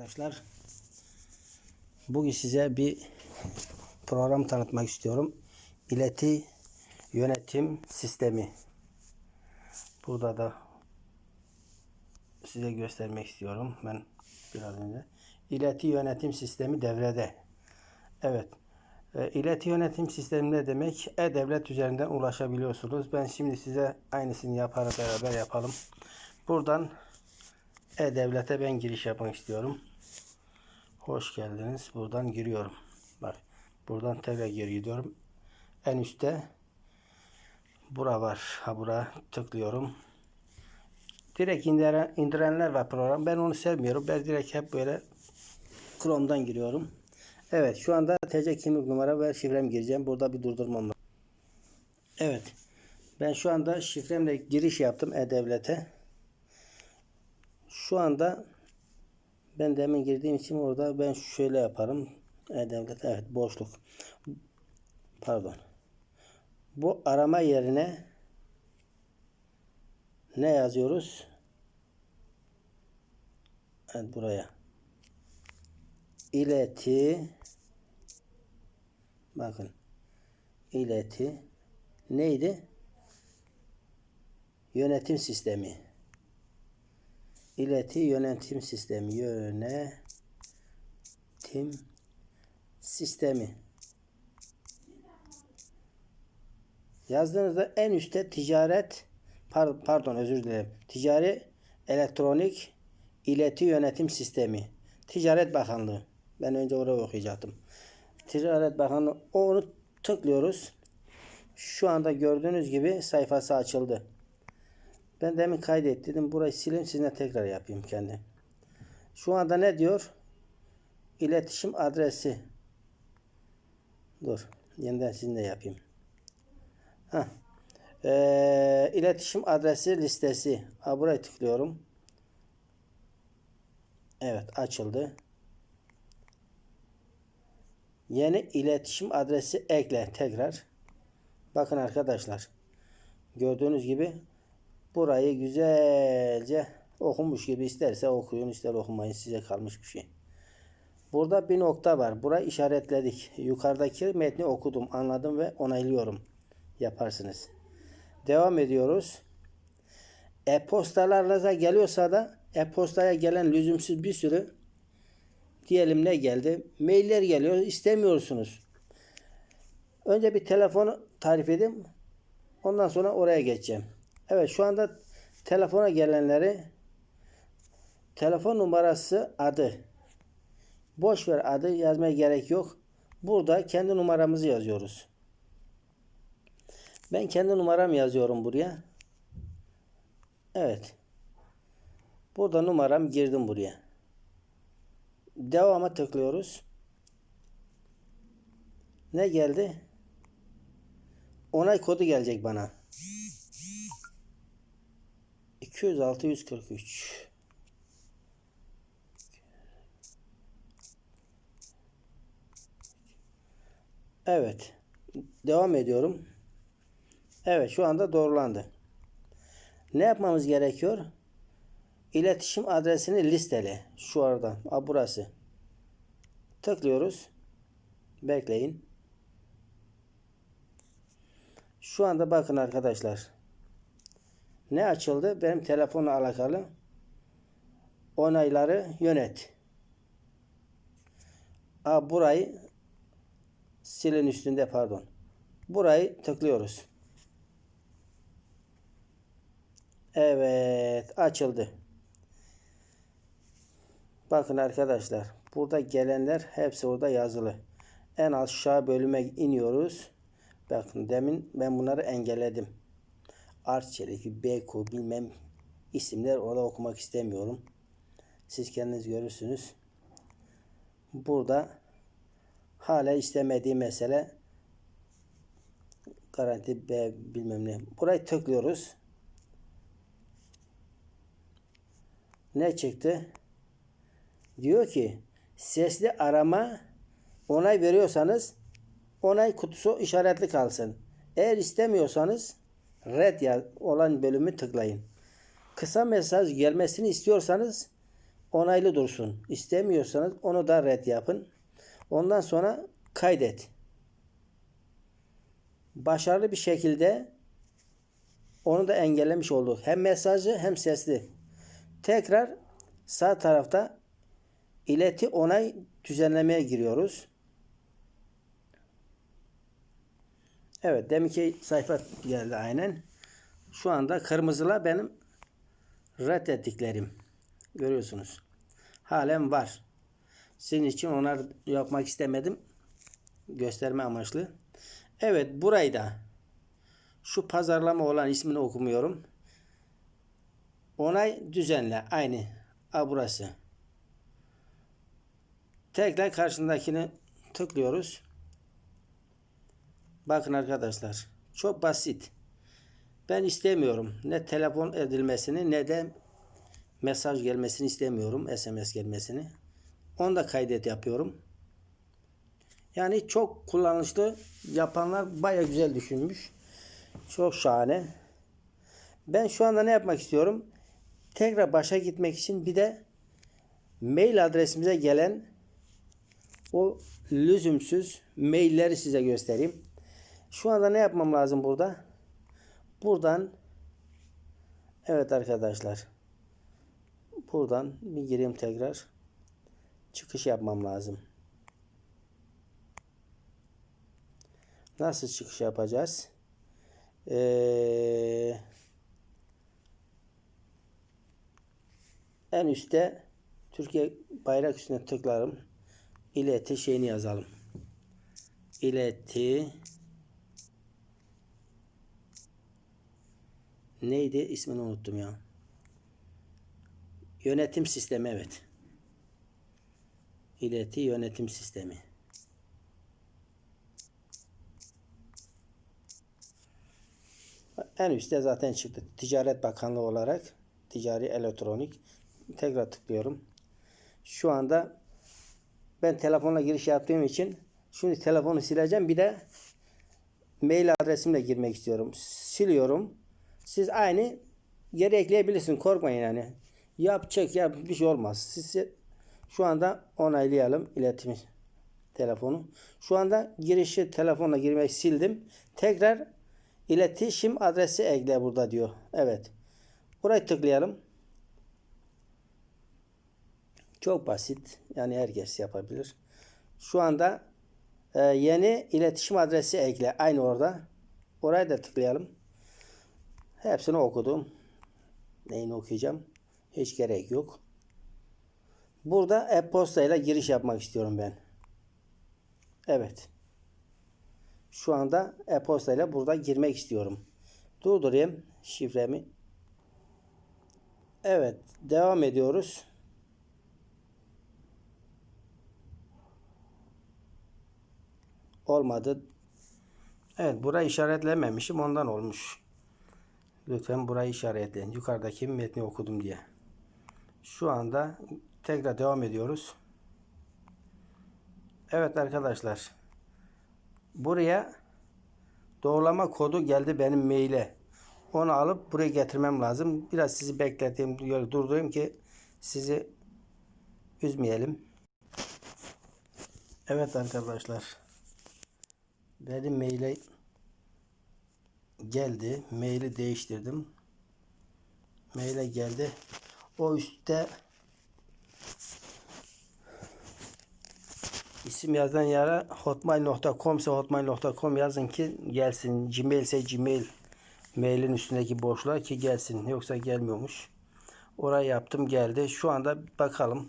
Arkadaşlar bugün size bir program tanıtmak istiyorum. İleti yönetim sistemi. Burada da size göstermek istiyorum. Ben biraz önce. İleti yönetim sistemi devrede. Evet. E, İleti yönetim sistemi ne demek? E-Devlet üzerinden ulaşabiliyorsunuz. Ben şimdi size aynısını yaparak beraber yapalım. Buradan E-Devlet'e ben giriş yapmak istiyorum. Hoş geldiniz. Buradan giriyorum. Bak buradan tekrar geri gidiyorum. En üstte bura var. Ha bura tıklıyorum. Direkt indiren, indirenler var program. Ben onu sevmiyorum. Ben direkt hep böyle Chrome'dan giriyorum. Evet şu anda TC kimlik numara ve şifrem gireceğim. Burada bir durdurmam var. Evet. Ben şu anda şifremle giriş yaptım E-Devlet'e. Şu anda ben demin girdiğim için orada ben şöyle yaparım. E-Devlet evet boşluk. Pardon. Bu arama yerine ne yazıyoruz? Evet buraya. İleti bakın ileti neydi? Yönetim sistemi. İleti yönetim sistemi. Yönetim sistemi. Yazdığınızda en üstte ticaret pardon, özür dilerim. Ticari elektronik ileti yönetim sistemi. Ticaret Bakanlığı. Ben önce oraya okuyacaktım. Ticaret Bakanlığı onu tıklıyoruz. Şu anda gördüğünüz gibi sayfası açıldı. Ben demin kaydettim. Burayı sileyim sizinle tekrar yapayım kendi. Şu anda ne diyor? İletişim adresi. Dur. Yeniden sizinle yapayım. Heh. Ee, iletişim adresi listesi. Ha, buraya tıklıyorum. Evet açıldı. Yeni iletişim adresi ekle tekrar. Bakın arkadaşlar. Gördüğünüz gibi burayı güzelce okumuş gibi isterse okuyun ister okumayın size kalmış bir şey. Burada bir nokta var. Burayı işaretledik. Yukarıdaki metni okudum, anladım ve onaylıyorum. Yaparsınız. Devam ediyoruz. E-postalarınıza geliyorsa da e-postaya gelen lüzumsuz bir sürü diyelim ne geldi? Mailler geliyor. istemiyorsunuz. Önce bir telefonu tarif edeyim. Ondan sonra oraya geçeceğim. Evet şu anda telefona gelenleri telefon numarası adı. Boş ver adı yazmaya gerek yok. Burada kendi numaramızı yazıyoruz. Ben kendi numaram yazıyorum buraya. Evet. Burada numaram girdim buraya. Devama tıklıyoruz. Ne geldi? Onay kodu gelecek bana. 206 143 Evet. Devam ediyorum. Evet şu anda doğrulandı. Ne yapmamız gerekiyor? İletişim adresini listele. Şu arada. A, burası. Tıklıyoruz. Bekleyin. Şu anda bakın arkadaşlar. Ne açıldı? Benim telefonla alakalı onayları yönet. A, burayı silin üstünde pardon. Burayı tıklıyoruz. Evet açıldı. Bakın arkadaşlar. Burada gelenler hepsi orada yazılı. En aşağı bölüme iniyoruz. Bakın demin ben bunları engelledim. Arçelik, Beko bilmem isimler orada okumak istemiyorum. Siz kendiniz görürsünüz. Burada hala istemediği mesele garanti B bilmem ne. Burayı tıklıyoruz. Ne çıktı? Diyor ki sesli arama onay veriyorsanız onay kutusu işaretli kalsın. Eğer istemiyorsanız red olan bölümü tıklayın. Kısa mesaj gelmesini istiyorsanız onaylı dursun. İstemiyorsanız onu da red yapın. Ondan sonra kaydet. Başarılı bir şekilde onu da engellemiş olduk. Hem mesajı hem sesli. Tekrar sağ tarafta ileti onay düzenlemeye giriyoruz. Evet deminki sayfa geldi aynen. Şu anda kırmızıla benim reddettiklerim. Görüyorsunuz. Halen var. Sizin için onlar yapmak istemedim. Gösterme amaçlı. Evet burayı da şu pazarlama olan ismini okumuyorum. Onay düzenle. Aynı. A burası. Tekrar karşındakini tıklıyoruz. Bakın arkadaşlar. Çok basit. Ben istemiyorum. Ne telefon edilmesini ne de mesaj gelmesini istemiyorum. SMS gelmesini. Onu da kaydet yapıyorum. Yani çok kullanışlı. Yapanlar baya güzel düşünmüş. Çok şahane. Ben şu anda ne yapmak istiyorum? Tekrar başa gitmek için bir de mail adresimize gelen o lüzumsuz mailleri size göstereyim. Şu anda ne yapmam lazım burada? Buradan evet arkadaşlar buradan bir gireyim tekrar çıkış yapmam lazım. Nasıl çıkış yapacağız? Ee, en üstte Türkiye bayrak üstüne tıklarım. İleti şeyini yazalım. İleti neydi? İsmini unuttum ya. Yönetim sistemi evet. İleti yönetim sistemi. En üstte zaten çıktı. Ticaret Bakanlığı olarak ticari elektronik. Tekrar tıklıyorum. Şu anda ben telefonla giriş yaptığım için şimdi telefonu sileceğim. Bir de mail adresimle girmek istiyorum. Siliyorum. Siz aynı geri ekleyebilirsiniz. Korkmayın yani. Yap çek yap bir şey olmaz. Siz şu anda onaylayalım iletimi telefonu. Şu anda girişi telefonla girmek sildim. Tekrar iletişim adresi ekle burada diyor. Evet. Burayı tıklayalım. Çok basit. Yani herkes yapabilir. Şu anda e, yeni iletişim adresi ekle. Aynı orada. Oraya da tıklayalım. Hepsini okudum. Neyini okuyacağım? Hiç gerek yok. Burada e-posta ile giriş yapmak istiyorum ben. Evet. Şu anda e-posta ile burada girmek istiyorum. Durdurayım şifremi. Evet. Devam ediyoruz. Olmadı. Evet. Burayı işaretlememişim. Ondan olmuş. Lütfen burayı işaretleyin. Yukarıdaki metni okudum diye. Şu anda tekrar devam ediyoruz. Evet arkadaşlar. Buraya doğrulama kodu geldi benim maile. Onu alıp buraya getirmem lazım. Biraz sizi bekleteyim, durdurayım ki sizi üzmeyelim. Evet arkadaşlar. Benim maile geldi. Maili değiştirdim. Maile geldi. O üstte isim yazan yere hotmail.com ise hotmail.com yazın ki gelsin. Gmail ise Gmail mailin üstündeki boşluğa ki gelsin. Yoksa gelmiyormuş. Orayı yaptım geldi. Şu anda bakalım.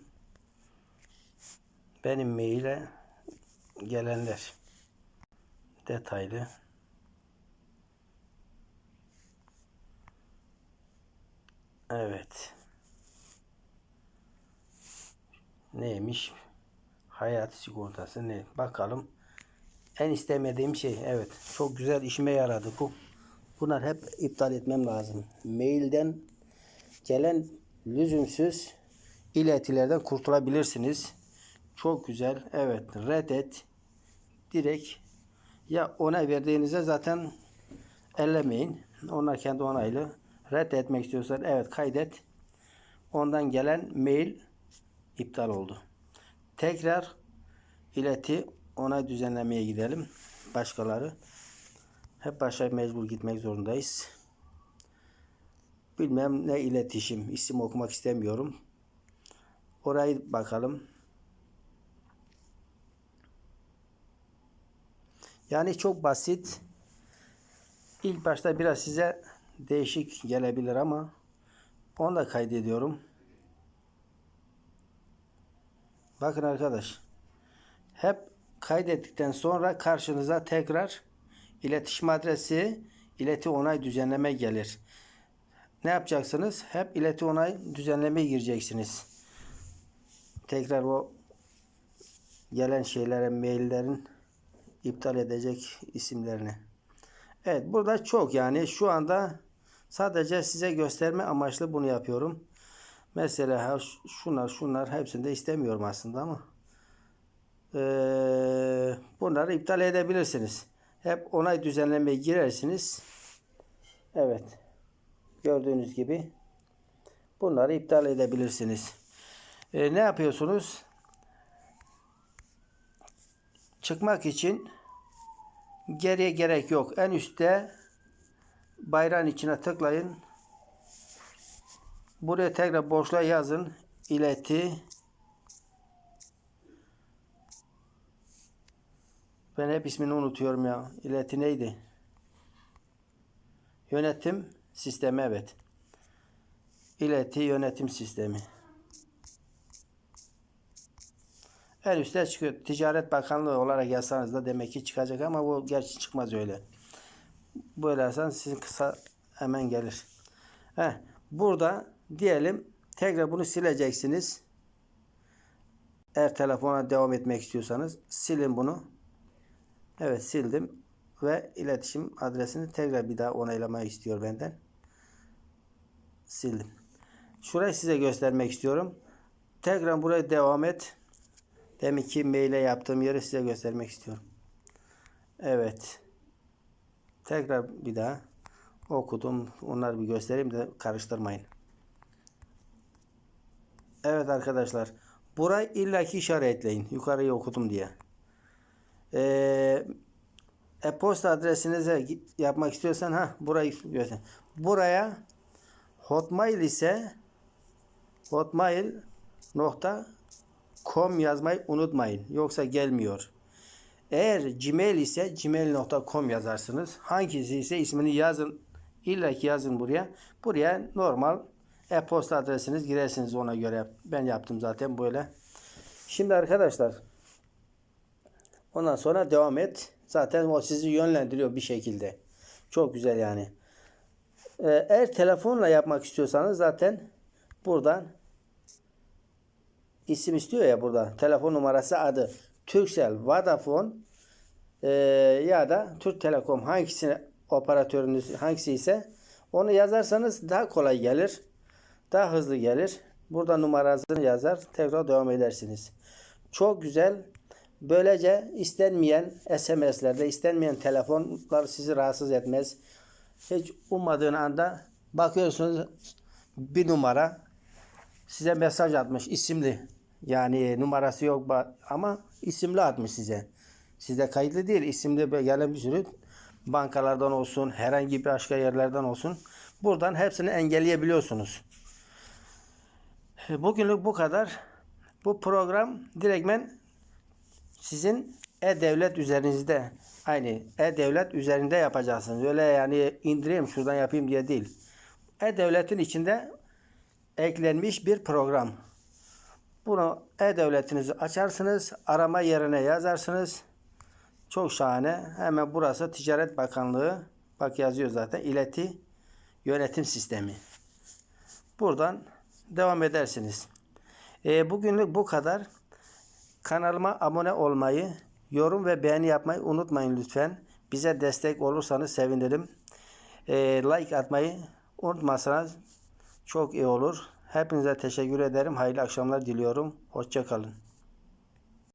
Benim maile gelenler detaylı. Evet. Neymiş? Hayat sigortası ne? Bakalım. En istemediğim şey. Evet. Çok güzel işime yaradı bu. Bunlar hep iptal etmem lazım. Mailden gelen lüzumsuz iletilerden kurtulabilirsiniz. Çok güzel. Evet. Reddet. Direkt ya ona verdiğinizde zaten ellemeyin. Onlar kendi onaylı. Reddetmek istiyorsan evet kaydet. Ondan gelen mail iptal oldu. Tekrar ileti onay düzenlemeye gidelim. Başkaları. Hep başa mecbur gitmek zorundayız. Bilmem ne iletişim. isim okumak istemiyorum. Orayı bakalım. Yani çok basit. İlk başta biraz size değişik gelebilir ama onu da kaydediyorum. Bakın arkadaş. Hep kaydettikten sonra karşınıza tekrar iletişim adresi, ileti onay düzenleme gelir. Ne yapacaksınız? Hep ileti onay düzenlemeye gireceksiniz. Tekrar o gelen şeylere, maillerin iptal edecek isimlerini. Evet burada çok yani şu anda sadece size gösterme amaçlı bunu yapıyorum. Mesela şunlar şunlar hepsini de istemiyorum aslında ama ee, bunları iptal edebilirsiniz. Hep onay düzenlemeye girersiniz. Evet. Gördüğünüz gibi bunları iptal edebilirsiniz. Ee, ne yapıyorsunuz? Çıkmak için geriye gerek yok. En üstte bayrağın içine tıklayın. Buraya tekrar boşluğa yazın. İleti Ben hep ismini unutuyorum ya. İleti neydi? Yönetim sistemi evet. İleti yönetim sistemi. En üstte çıkıyor. Ticaret Bakanlığı olarak yazsanız da demek ki çıkacak ama bu gerçi çıkmaz öyle. Böyle yazsanız sizin kısa hemen gelir. Heh, burada diyelim tekrar bunu sileceksiniz. Eğer telefona devam etmek istiyorsanız silin bunu. Evet sildim ve iletişim adresini tekrar bir daha onaylamayı istiyor benden. Sildim. Şurayı size göstermek istiyorum. Tekrar buraya devam et. Demin ki maile yaptığım yeri size göstermek istiyorum. Evet. Tekrar bir daha okudum. Onları bir göstereyim de karıştırmayın. Evet arkadaşlar. Burayı illaki işaretleyin. Yukarıyı okudum diye. Ee, e-posta adresinize yapmak istiyorsan ha burayı göster. Buraya Hotmail ise hotmail.com yazmayı unutmayın. Yoksa gelmiyor. Eğer Gmail ise gmail.com yazarsınız. Hangisi ise ismini yazın. İlla ki yazın buraya. Buraya normal e-posta adresiniz girersiniz ona göre. Ben yaptım zaten böyle. Şimdi arkadaşlar ondan sonra devam et. Zaten o sizi yönlendiriyor bir şekilde. Çok güzel yani. Ee, eğer telefonla yapmak istiyorsanız zaten buradan isim istiyor ya burada. Telefon numarası adı. Turkcell, Vodafone e, ya da Türk Telekom hangisini operatörünüz hangisi ise onu yazarsanız daha kolay gelir. Daha hızlı gelir. Burada numarasını yazar. Tekrar devam edersiniz. Çok güzel. Böylece istenmeyen SMS'lerde, istenmeyen telefonlar sizi rahatsız etmez. Hiç ummadığın anda bakıyorsunuz bir numara size mesaj atmış isimli. Yani numarası yok ama isimli atmış size. Sizde kayıtlı değil. İsimli gelen bir sürü bankalardan olsun, herhangi bir başka yerlerden olsun. Buradan hepsini engelleyebiliyorsunuz. Bugünlük bu kadar. Bu program direktmen sizin e-devlet üzerinizde aynı e-devlet üzerinde yapacaksınız. Öyle yani indireyim şuradan yapayım diye değil. E-devletin içinde eklenmiş bir program. Bunu e-devletinizi açarsınız. Arama yerine yazarsınız. Çok şahane. Hemen burası Ticaret Bakanlığı. Bak yazıyor zaten. İleti Yönetim Sistemi. Buradan devam edersiniz. E, bugünlük bu kadar. Kanalıma abone olmayı, yorum ve beğeni yapmayı unutmayın lütfen. Bize destek olursanız sevinirim. E, like atmayı unutmazsanız çok iyi olur. Hepinize teşekkür ederim. Hayırlı akşamlar diliyorum. Hoşçakalın.